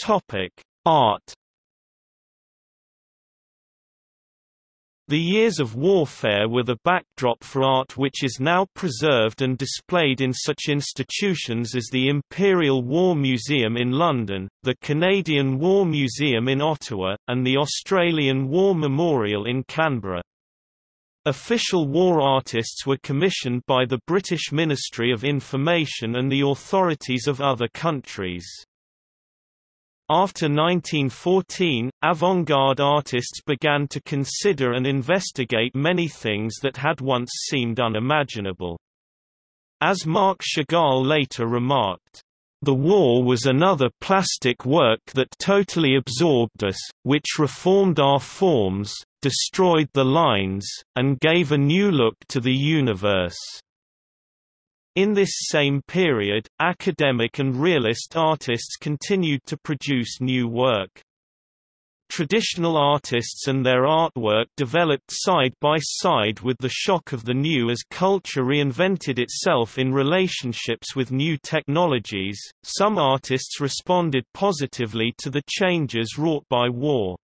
Topic: Art The years of warfare were the backdrop for art which is now preserved and displayed in such institutions as the Imperial War Museum in London, the Canadian War Museum in Ottawa, and the Australian War Memorial in Canberra. Official war artists were commissioned by the British Ministry of Information and the authorities of other countries. After 1914, avant-garde artists began to consider and investigate many things that had once seemed unimaginable. As Marc Chagall later remarked, the war was another plastic work that totally absorbed us, which reformed our forms, destroyed the lines, and gave a new look to the universe. In this same period, academic and realist artists continued to produce new work. Traditional artists and their artwork developed side by side with the shock of the new as culture reinvented itself in relationships with new technologies. Some artists responded positively to the changes wrought by war.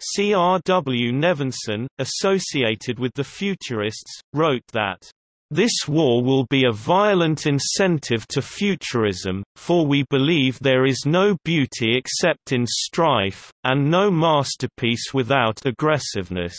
C. R. W. Nevinson, associated with the Futurists, wrote that this war will be a violent incentive to futurism, for we believe there is no beauty except in strife, and no masterpiece without aggressiveness.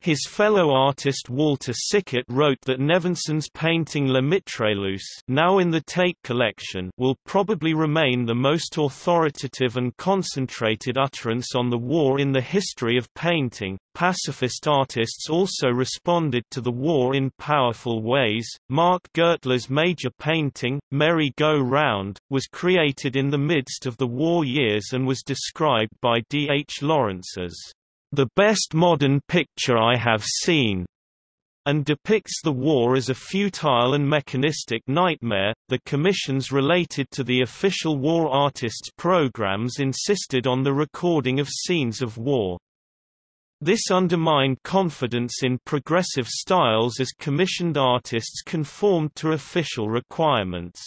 His fellow artist Walter Sickert wrote that Nevinson's painting Le Mitrailleuse now in the Tate collection will probably remain the most authoritative and concentrated utterance on the war in the history of painting. Pacifist artists also responded to the war in powerful ways. Mark Gertler's major painting, Merry Go Round, was created in the midst of the war years and was described by D. H. Lawrence as the best modern picture I have seen, and depicts the war as a futile and mechanistic nightmare. The commissions related to the official war artists' programs insisted on the recording of scenes of war. This undermined confidence in progressive styles as commissioned artists conformed to official requirements.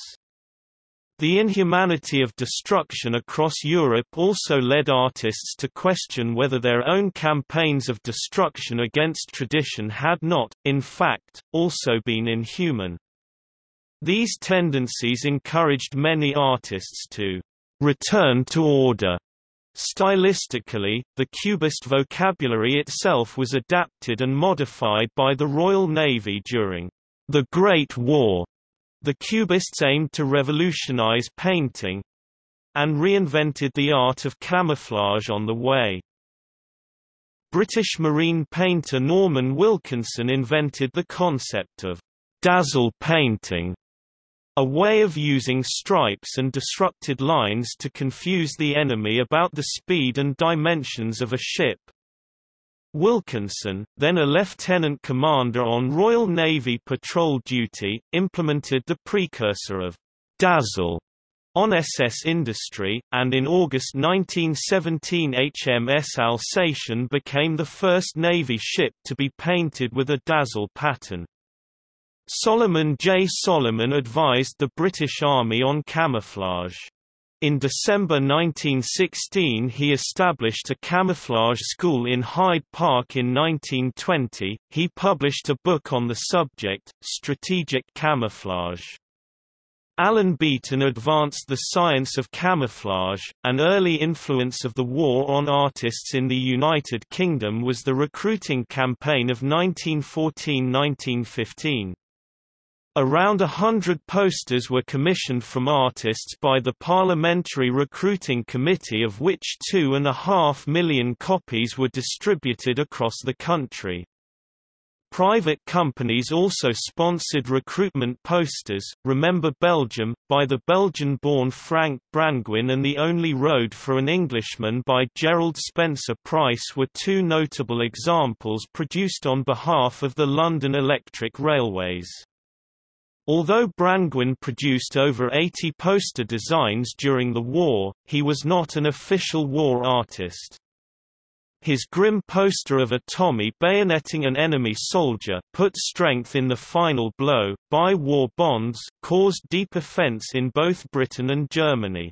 The inhumanity of destruction across Europe also led artists to question whether their own campaigns of destruction against tradition had not, in fact, also been inhuman. These tendencies encouraged many artists to return to order. Stylistically, the Cubist vocabulary itself was adapted and modified by the Royal Navy during the Great War the Cubists aimed to revolutionize painting and reinvented the art of camouflage on the way. British marine painter Norman Wilkinson invented the concept of dazzle painting, a way of using stripes and disrupted lines to confuse the enemy about the speed and dimensions of a ship. Wilkinson, then a lieutenant commander on Royal Navy patrol duty, implemented the precursor of Dazzle on SS Industry, and in August 1917 HMS Alsatian became the first Navy ship to be painted with a dazzle pattern. Solomon J. Solomon advised the British Army on camouflage. In December 1916 he established a camouflage school in Hyde Park in 1920. He published a book on the subject, Strategic Camouflage. Alan Beeton advanced the science of camouflage. An early influence of the war on artists in the United Kingdom was the recruiting campaign of 1914–1915. Around a hundred posters were commissioned from artists by the Parliamentary Recruiting Committee of which two and a half million copies were distributed across the country. Private companies also sponsored recruitment posters, Remember Belgium, by the Belgian-born Frank Brangwyn and The Only Road for an Englishman by Gerald Spencer Pryse were two notable examples produced on behalf of the London Electric Railways. Although Brangwyn produced over 80 poster designs during the war, he was not an official war artist. His grim poster of a Tommy bayoneting an enemy soldier put strength in the final blow, buy war bonds, caused deep offence in both Britain and Germany.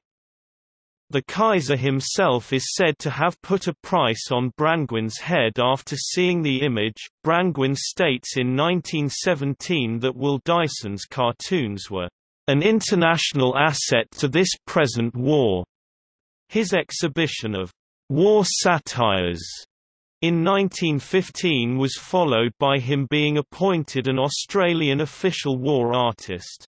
The Kaiser himself is said to have put a price on Brangwyn's head after seeing the image. Brangwen states in 1917 that Will Dyson's cartoons were an international asset to this present war. His exhibition of war satires in 1915 was followed by him being appointed an Australian official war artist.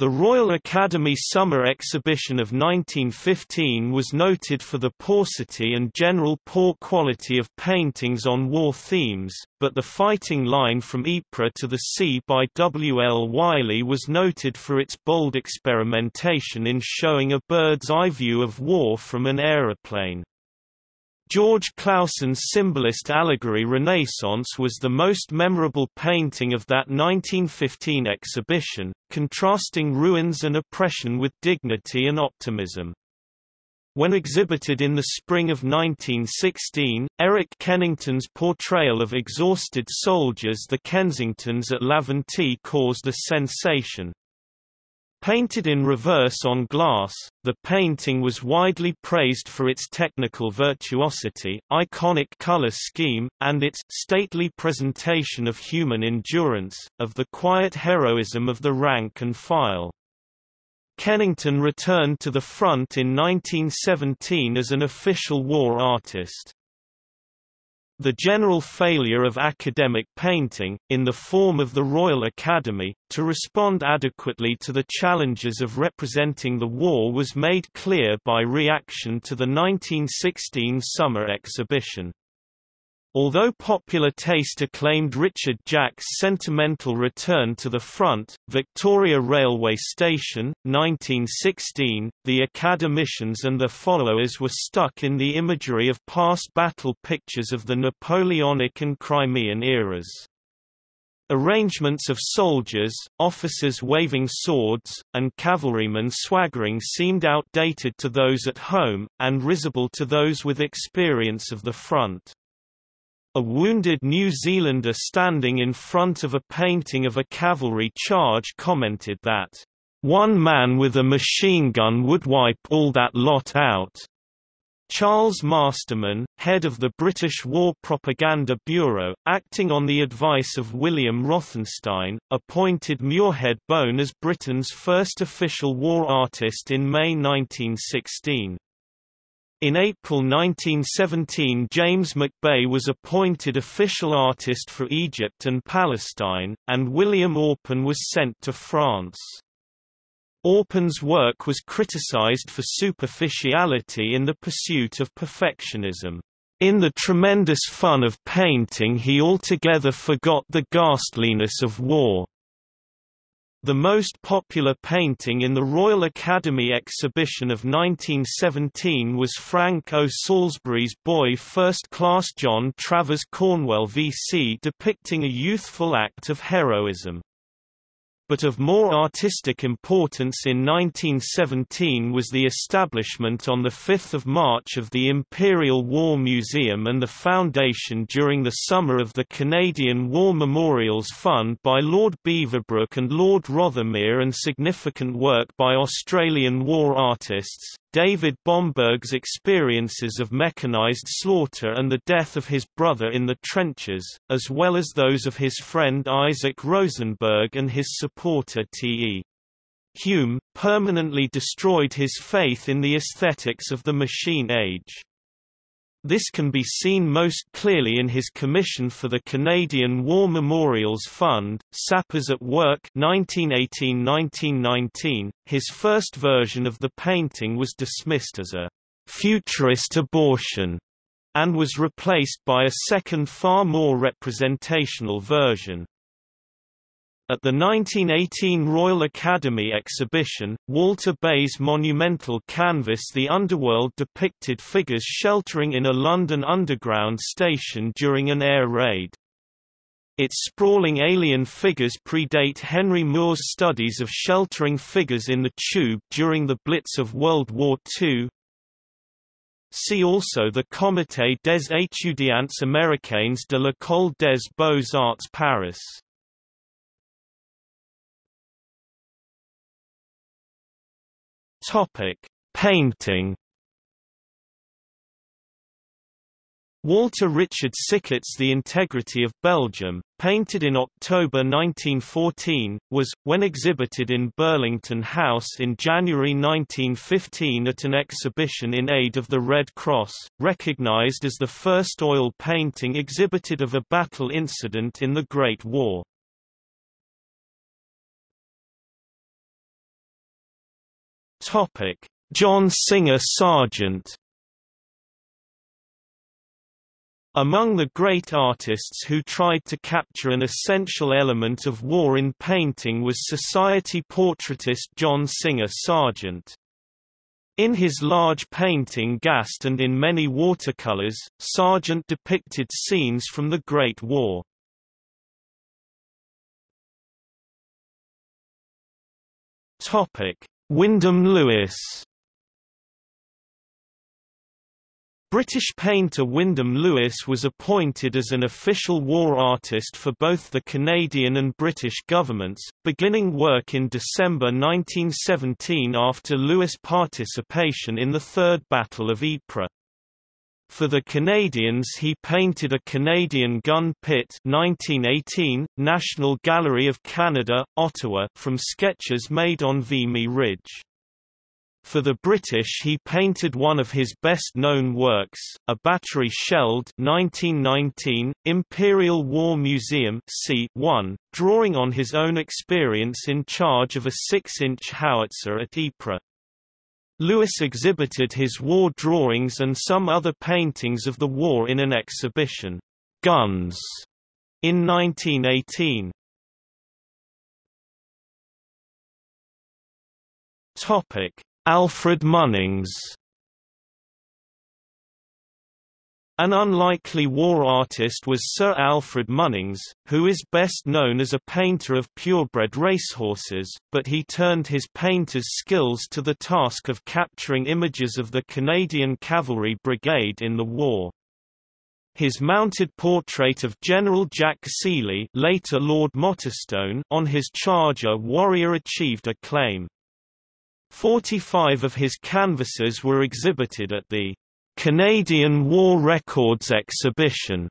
The Royal Academy Summer Exhibition of 1915 was noted for the paucity and general poor quality of paintings on war themes, but the fighting line from Ypres to the sea by W. L. Wyllie was noted for its bold experimentation in showing a bird's-eye view of war from an aeroplane. George Clausen's symbolist allegory Renaissance was the most memorable painting of that 1915 exhibition, contrasting ruins and oppression with dignity and optimism. When exhibited in the spring of 1916, Eric Kennington's portrayal of exhausted soldiers the Kensingtons at Laventie caused a sensation. Painted in reverse on glass, the painting was widely praised for its technical virtuosity, iconic color scheme, and its stately presentation of human endurance, of the quiet heroism of the rank and file. Kennington returned to the front in 1917 as an official war artist. The general failure of academic painting, in the form of the Royal Academy, to respond adequately to the challenges of representing the war was made clear by reaction to the 1916 summer exhibition. Although popular taste acclaimed Richard Jack's sentimental return to the front, Victoria Railway Station, 1916, the academicians and their followers were stuck in the imagery of past battle pictures of the Napoleonic and Crimean eras. Arrangements of soldiers, officers waving swords, and cavalrymen swaggering seemed outdated to those at home, and risible to those with experience of the front. A wounded New Zealander standing in front of a painting of a cavalry charge commented that, "...one man with a machine gun would wipe all that lot out." Charles Masterman, head of the British War Propaganda Bureau, acting on the advice of William Rothenstein, appointed Muirhead Bone as Britain's first official war artist in May 1916. In April 1917 James McBey was appointed official artist for Egypt and Palestine, and William Orpen was sent to France. Orpen's work was criticized for superficiality in the pursuit of perfectionism. In the tremendous fun of painting he altogether forgot the ghastliness of war. The most popular painting in the Royal Academy exhibition of 1917 was Frank O. Salisbury's Boy First Class John Travers Cornwell VC depicting a youthful act of heroism but of more artistic importance in 1917 was the establishment on 5 March of the Imperial War Museum and the foundation during the summer of the Canadian War Memorials Fund by Lord Beaverbrook and Lord Rothermere and significant work by Australian war artists, David Bomberg's experiences of mechanized slaughter and the death of his brother in the trenches, as well as those of his friend Isaac Rosenberg and his supporter T.E. Hulme, permanently destroyed his faith in the aesthetics of the machine age. This can be seen most clearly in his commission for the Canadian War Memorials Fund, Sappers at Work 1918–1919. His first version of the painting was dismissed as a futurist abortion and was replaced by a second far more representational version. At the 1918 Royal Academy exhibition, Walter Bayes monumental canvas The Underworld depicted figures sheltering in a London Underground station during an air raid. Its sprawling alien figures predate Henry Moore's studies of sheltering figures in the tube during the Blitz of World War II. See also the Comité des étudiants américains de l'École des Beaux-Arts Paris. Topic: Painting Walter Richard Sickert's The Integrity of Belgium, painted in October 1914, was, when exhibited in Burlington House in January 1915 at an exhibition in aid of the Red Cross, recognized as the first oil painting exhibited of a battle incident in the Great War. John Singer Sargent Among the great artists who tried to capture an essential element of war in painting was society portraitist John Singer Sargent. In his large painting Gassed and in many watercolors, Sargent depicted scenes from the Great War. Wyndham Lewis British painter Wyndham Lewis was appointed as an official war artist for both the Canadian and British governments, beginning work in December 1917 after Lewis' participation in the Third Battle of Ypres. For the Canadians he painted a Canadian gun pit 1918, National Gallery of Canada, Ottawa from sketches made on Vimy Ridge. For the British he painted one of his best-known works, a battery shelled 1919, Imperial War Museum C1, drawing on his own experience in charge of a 6-inch howitzer at Ypres. Lewis exhibited his war drawings and some other paintings of the war in an exhibition, Guns, in 1918. Topic Alfred Munnings An unlikely war artist was Sir Alfred Munnings, who is best known as a painter of purebred racehorses, but he turned his painter's skills to the task of capturing images of the Canadian Cavalry Brigade in the war. His mounted portrait of General Jack Seely later Lord Mottistone on his charger Warrior achieved acclaim. Forty-five of his canvases were exhibited at the Canadian War Records Exhibition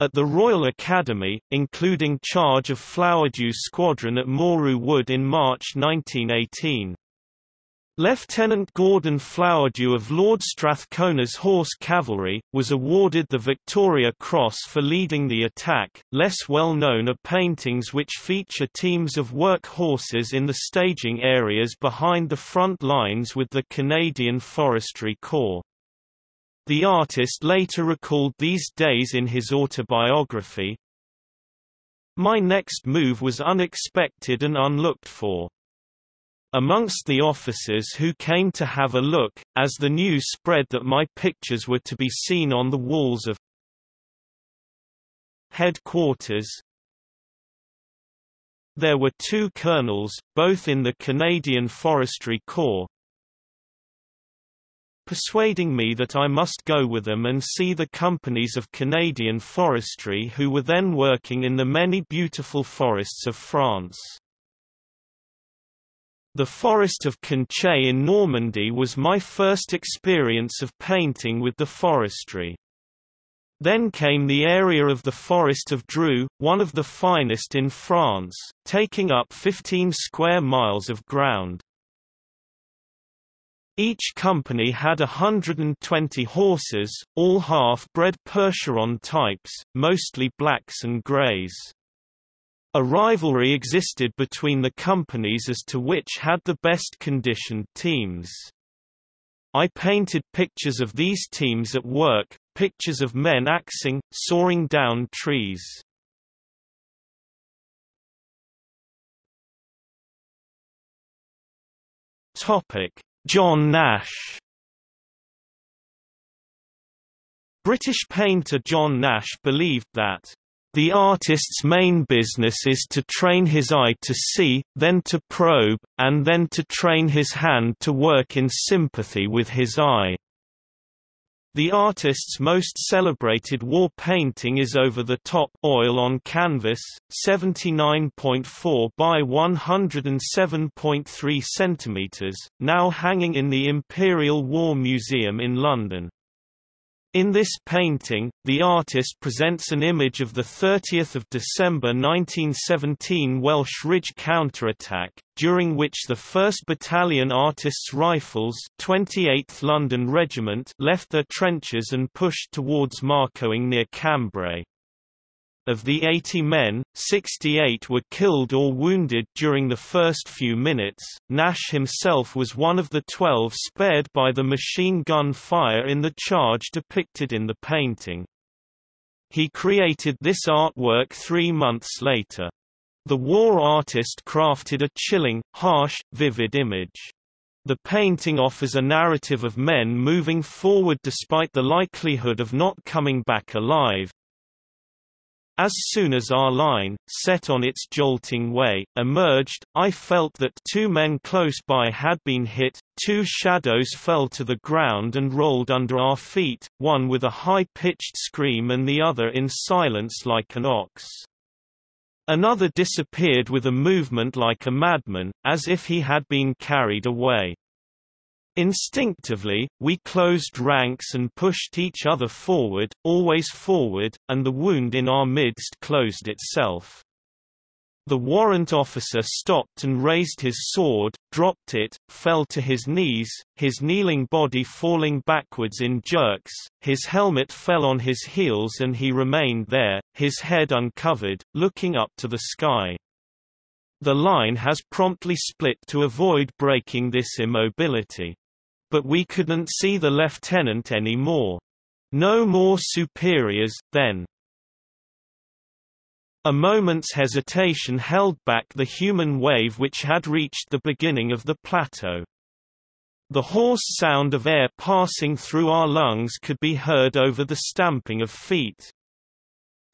at the Royal Academy, including charge of Flowerdew Squadron at Moreuil Wood in March 1918. Lieutenant Gordon Flowerdew of Lord Strathcona's Horse Cavalry, was awarded the Victoria Cross for leading the attack. Less well known are paintings which feature teams of work horses in the staging areas behind the front lines with the Canadian Forestry Corps. The artist later recalled these days in his autobiography, My next move was unexpected and unlooked for. Amongst the officers who came to have a look, as the news spread that my pictures were to be seen on the walls of headquarters, there were two colonels, both in the Canadian Forestry Corps, persuading me that I must go with them and see the companies of Canadian forestry who were then working in the many beautiful forests of France. The Forest of Conches in Normandy was my first experience of painting with the forestry. Then came the area of the Forest of Dreux, one of the finest in France, taking up 15 square miles of ground. Each company had 120 horses, all half-bred Percheron types, mostly blacks and greys. A rivalry existed between the companies as to which had the best conditioned teams. I painted pictures of these teams at work, pictures of men axing, soaring down trees. John Nash British painter John Nash believed that the artist's main business is to train his eye to see, then to probe, and then to train his hand to work in sympathy with his eye. The artist's most celebrated war painting is Over the Top oil on canvas, 79.4 by 107.3 cm, now hanging in the Imperial War Museum in London. In this painting, the artist presents an image of the 30th of December 1917 Welsh Ridge counterattack, during which the 1st Battalion Artists Rifles 28th London Regiment left their trenches and pushed towards Marcoing near Cambrai. Of the 80 men, 68 were killed or wounded during the first few minutes. Nash himself was one of the 12 spared by the machine gun fire in the charge depicted in the painting. He created this artwork three months later. The war artist crafted a chilling, harsh, vivid image. The painting offers a narrative of men moving forward despite the likelihood of not coming back alive, as soon as our line, set on its jolting way, emerged, I felt that two men close by had been hit, two shadows fell to the ground and rolled under our feet, one with a high-pitched scream and the other in silence like an ox. Another disappeared with a movement like a madman, as if he had been carried away. Instinctively, we closed ranks and pushed each other forward, always forward, and the wound in our midst closed itself. The warrant officer stopped and raised his sword, dropped it, fell to his knees, his kneeling body falling backwards in jerks, his helmet fell on his heels and he remained there, his head uncovered, looking up to the sky. The line has promptly split to avoid breaking this immobility. But we couldn't see the lieutenant any more. No more superiors, then. A moment's hesitation held back the human wave which had reached the beginning of the plateau. The hoarse sound of air passing through our lungs could be heard over the stamping of feet.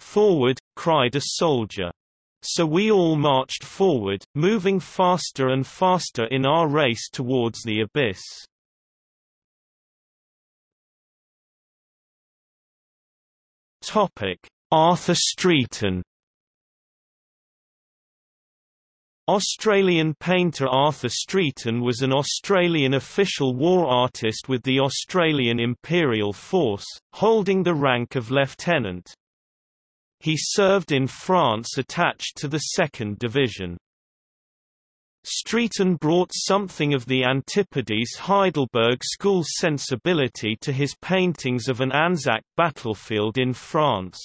Forward, cried a soldier. So we all marched forward, moving faster and faster in our race towards the abyss. Arthur Streeton Australian painter Arthur Streeton was an Australian official war artist with the Australian Imperial Force, holding the rank of lieutenant. He served in France attached to the 2nd Division. Streeton brought something of the Antipodes Heidelberg school sensibility to his paintings of an Anzac battlefield in France.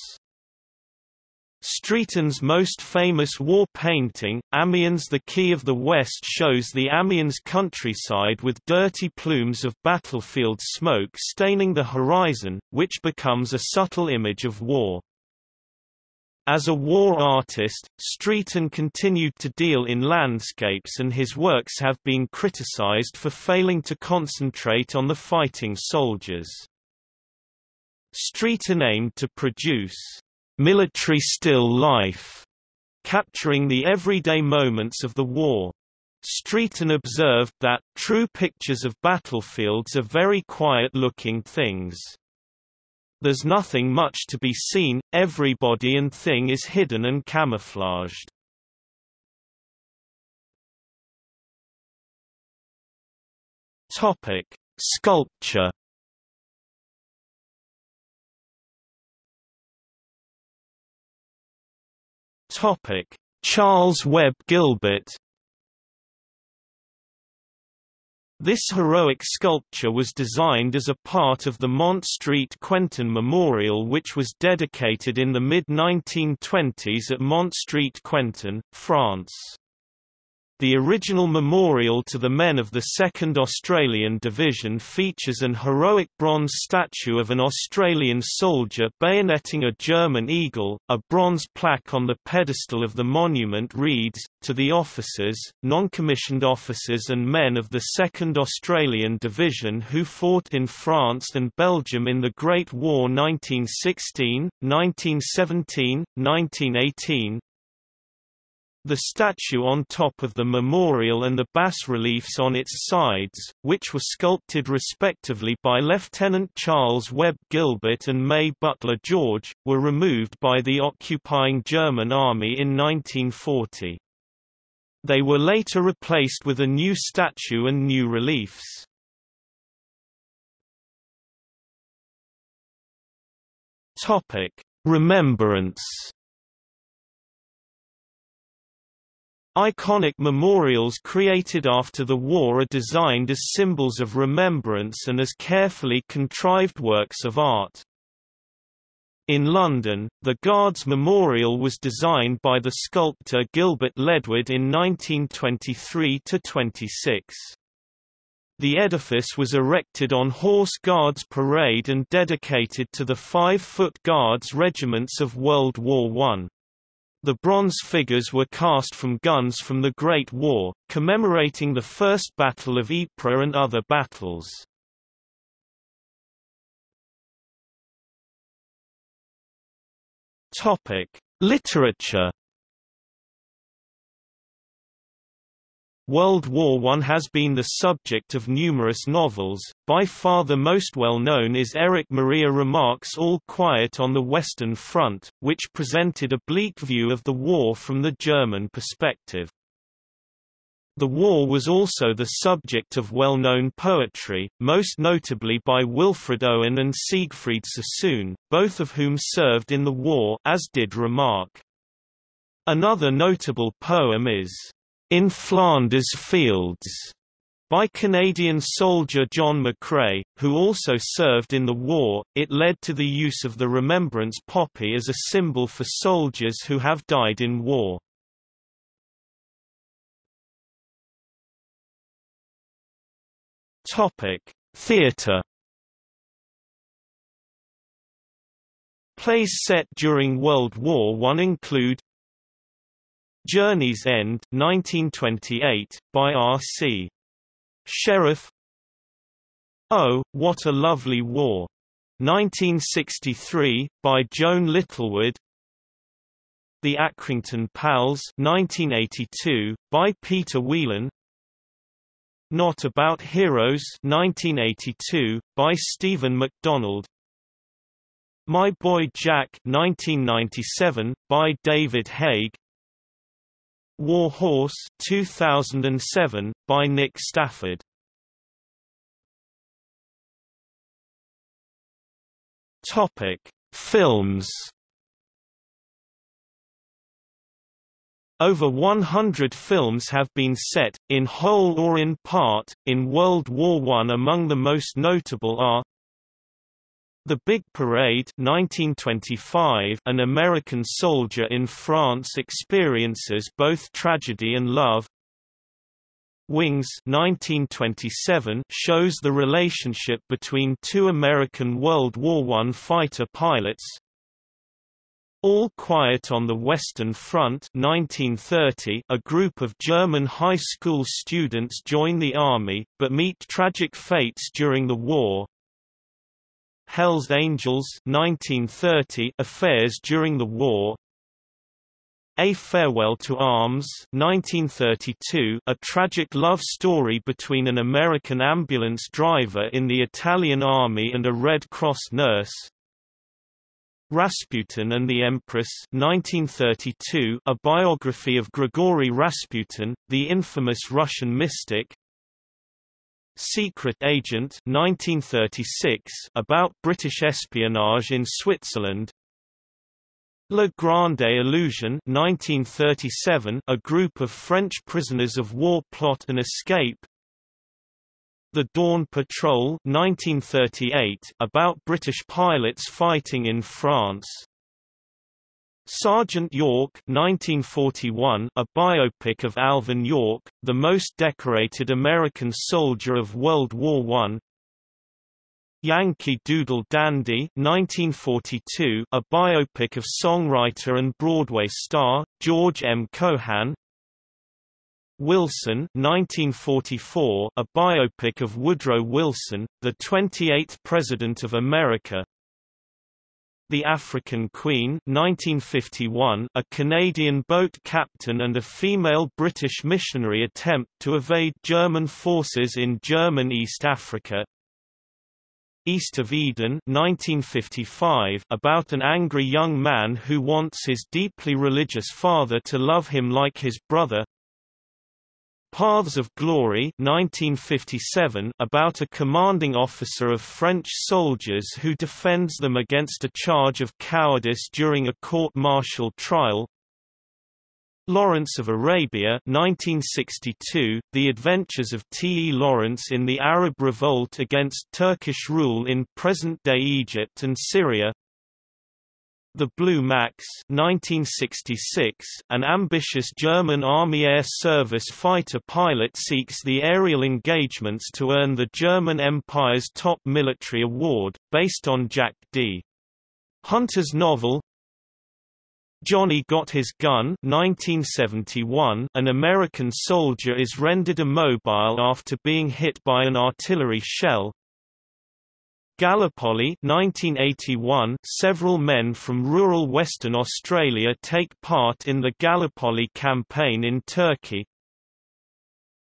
Streeton's most famous war painting, Amiens the Key of the West shows the Amiens countryside with dirty plumes of battlefield smoke staining the horizon, which becomes a subtle image of war. As a war artist, Streeton continued to deal in landscapes and his works have been criticized for failing to concentrate on the fighting soldiers. Streeton aimed to produce military still life, capturing the everyday moments of the war. Streeton observed that, true pictures of battlefields are very quiet-looking things. There's nothing much to be seen, everybody and thing is hidden and camouflaged. Topic: Sculpture. Topic: Charles Webb Gilbert This heroic sculpture was designed as a part of the Mont Street Quentin Memorial which was dedicated in the mid-1920s at Mont Street Quentin, France. The original memorial to the men of the 2nd Australian Division features an heroic bronze statue of an Australian soldier bayoneting a German eagle. A bronze plaque on the pedestal of the monument reads, To the officers, non-commissioned officers and men of the 2nd Australian Division who fought in France and Belgium in the Great War 1916, 1917, 1918, The statue on top of the memorial and the bas-reliefs on its sides, which were sculpted respectively by Lieutenant Charles Webb Gilbert and May Butler George, were removed by the occupying German army in 1940. They were later replaced with a new statue and new reliefs. Remembrance Iconic memorials created after the war are designed as symbols of remembrance and as carefully contrived works of art. In London, the Guards Memorial was designed by the sculptor Gilbert Ledward in 1923–26. The edifice was erected on Horse Guards Parade and dedicated to the Five-Foot Guards regiments of World War I. The bronze figures were cast from guns from the Great War, commemorating the First Battle of Ypres and other battles. Literature World War I has been the subject of numerous novels, by far the most well-known is Eric Maria Remarque's All Quiet on the Western Front, which presented a bleak view of the war from the German perspective. The war was also the subject of well-known poetry, most notably by Wilfred Owen and Siegfried Sassoon, both of whom served in the war as did Remarque. Another notable poem is in Flanders Fields by Canadian soldier John McCrae, who also served in the war. It led to the use of the remembrance poppy as a symbol for soldiers who have died in war. Theatre Plays set during World War I include Journey's End 1928, by R.C. Sherriff. Oh, What a Lovely War. 1963, by Joan Littlewood. The Accrington Pals 1982, by Peter Whelan. Not About Heroes 1982, by Stephen MacDonald. My Boy Jack 1997, by David Haig War Horse 2007, by Nick Stafford. Topic: Films. Over 100 films have been set, in whole or in part, in World War I. Among the most notable are the Big Parade 1925 An American soldier in France experiences both tragedy and love. Wings 1927 shows the relationship between two American World War I fighter pilots. All Quiet on the Western Front 1930 a group of German high school students join the army, but meet tragic fates during the war Hell's Angels 1930 affairs during the war. A Farewell to Arms 1932 a tragic love story between an American ambulance driver in the Italian army and a Red Cross nurse. Rasputin and the Empress 1932 a biography of Grigory Rasputin, the infamous Russian mystic Secret Agent 1936 about British espionage in Switzerland. Le Grande Illusion 1937 a group of French prisoners of war plot and escape. The Dawn Patrol 1938 about British pilots fighting in France Sergeant York 1941, a biopic of Alvin York, the most decorated American soldier of World War I Yankee Doodle Dandy 1942, a biopic of songwriter and Broadway star, George M. Cohan. Wilson 1944, a biopic of Woodrow Wilson, the 28th President of America The African Queen 1951, a Canadian boat captain and a female British missionary attempt to evade German forces in German East Africa. East of Eden 1955 about an angry young man who wants his deeply religious father to love him like his brother Paths of Glory 1957 about a commanding officer of French soldiers who defends them against a charge of cowardice during a court-martial trial Lawrence of Arabia 1962, The Adventures of T. E. Lawrence in the Arab Revolt against Turkish rule in present-day Egypt and Syria The Blue Max 1966, an ambitious German Army Air Service fighter pilot seeks the aerial engagements to earn the German Empire's top military award, based on Jack D. Hunter's novel Johnny Got His Gun 1971 An American soldier is rendered immobile after being hit by an artillery shell. Gallipoli 1981 Several men from rural Western Australia take part in the Gallipoli campaign in Turkey.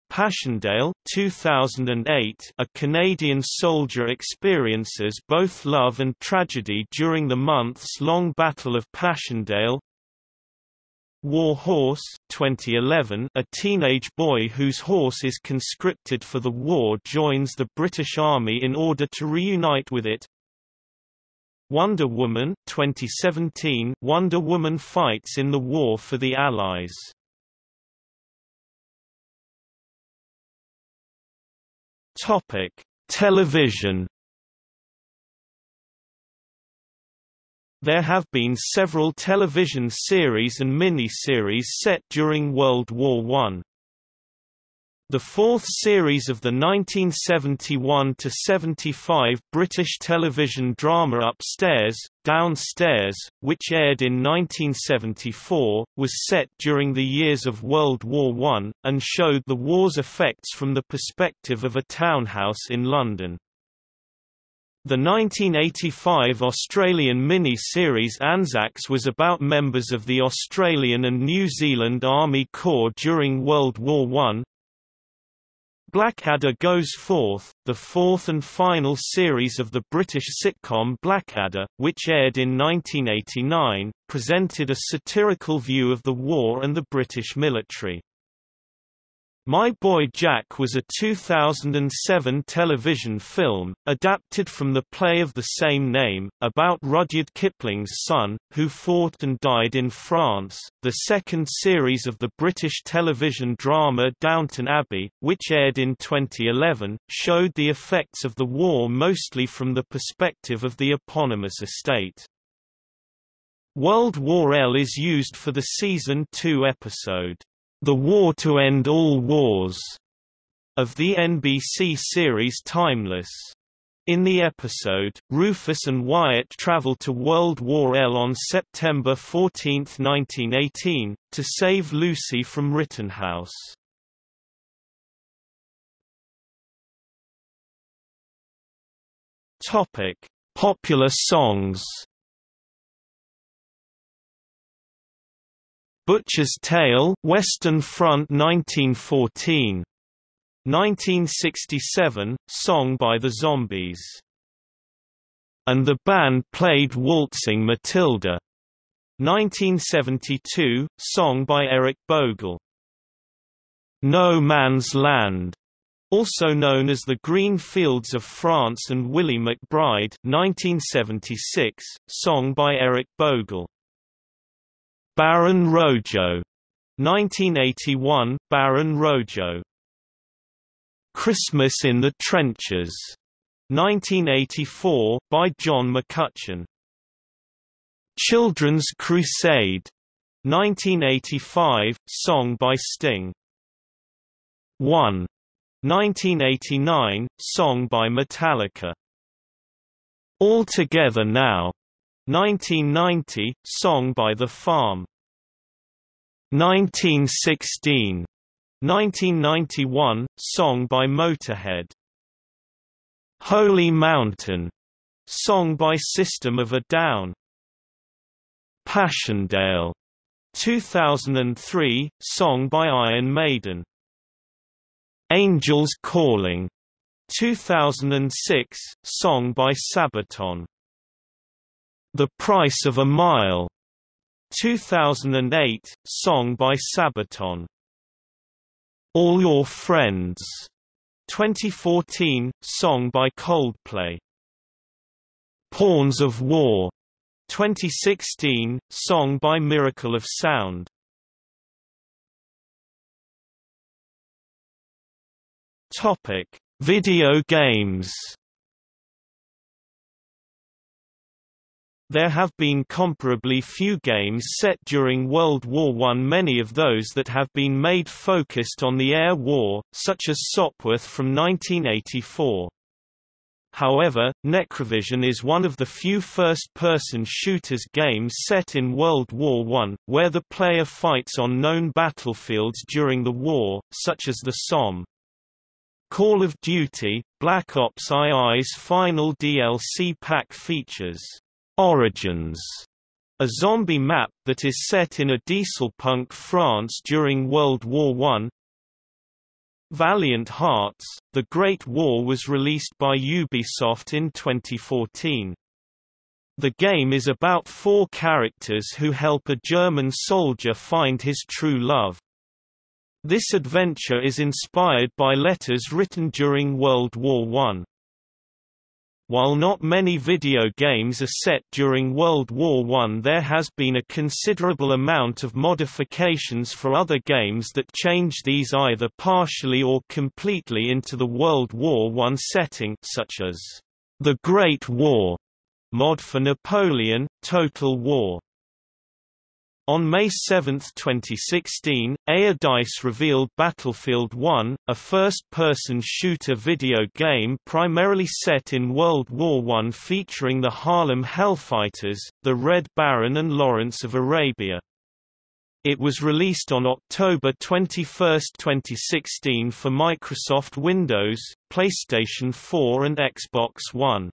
Passchendaele 2008 A Canadian soldier experiences both love and tragedy during the months-long Battle of Passchendaele War Horse 2011 A teenage boy whose horse is conscripted for the war joins the British Army in order to reunite with it Wonder Woman 2017 Wonder Woman fights in the war for the Allies Topic: Television. There have been several television series and mini-series set during World War I. The fourth series of the 1971–75 British television drama Upstairs, Downstairs, which aired in 1974, was set during the years of World War I, and showed the war's effects from the perspective of a townhouse in London. The 1985 Australian mini-series Anzacs was about members of the Australian and New Zealand Army Corps during World War I, Blackadder Goes Forth, the fourth and final series of the British sitcom Blackadder, which aired in 1989, presented a satirical view of the war and the British military. My Boy Jack was a 2007 television film, adapted from the play of the same name, about Rudyard Kipling's son, who fought and died in France. The second series of the British television drama Downton Abbey, which aired in 2011, showed the effects of the war mostly from the perspective of the eponymous estate. World War L is used for the season 2 episode the War to End All Wars of the NBC series Timeless. In the episode, Rufus and Wyatt travel to World War L on September 14, 1918, to save Lucy from Rittenhouse. Topic: Popular songs. Butcher's Tale, Western Front 1914. 1967, song by the Zombies. And the band played Waltzing Matilda. 1972, song by Eric Bogle. No Man's Land, also known as The Green Fields of France and Willie McBride 1976, song by Eric Bogle. Baron Rojo. 1981 Baron Rojo. Christmas in the Trenches. 1984 by John McCutcheon. Children's Crusade. 1985 song by Sting. 1 1989 song by Metallica. All Together Now 1990, song by The Farm. 1916 1991, song by Motorhead. Holy Mountain, song by System of a Down. Passchendaele. 2003, song by Iron Maiden. Angels Calling. 2006, song by Sabaton. The Price of a Mile 2008, song by Sabaton. All Your Friends 2014, song by Coldplay. Pawns of War 2016, song by Miracle of Sound. Topic: Video games. There have been comparably few games set during World War I. Many of those that have been made focused on the air war, such as Sopwith from 1984. However, Necrovision is one of the few first-person shooters games set in World War I, where the player fights on known battlefields during the war, such as the Somme. Call of Duty, Black Ops II's final DLC pack features Origins, a zombie map that is set in a dieselpunk France during World War I, Valiant Hearts, The Great War was released by Ubisoft in 2014. The game is about four characters who help a German soldier find his true love. This adventure is inspired by letters written during World War I. While not many video games are set during World War I there has been a considerable amount of modifications for other games that change these either partially or completely into the World War I setting such as The Great War mod for Napoleon, Total War. On May 7, 2016, EA DICE revealed Battlefield 1, a first-person shooter video game primarily set in World War I featuring the Harlem Hellfighters, the Red Baron and Lawrence of Arabia. It was released on October 21, 2016 for Microsoft Windows, PlayStation 4 and Xbox One.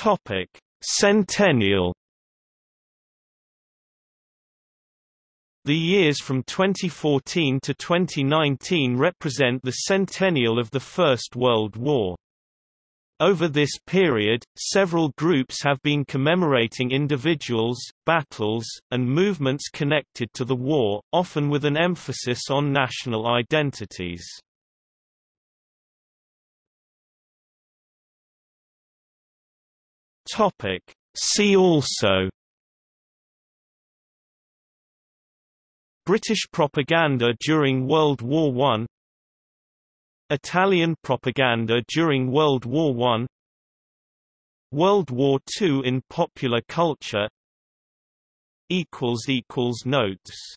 Topic: Centennial The years from 2014 to 2019 represent the centennial of the First World War. Over this period, several groups have been commemorating individuals, battles, and movements connected to the war, often with an emphasis on national identities. Topic. See also British propaganda during World War I Italian propaganda during World War I World War II in popular culture Notes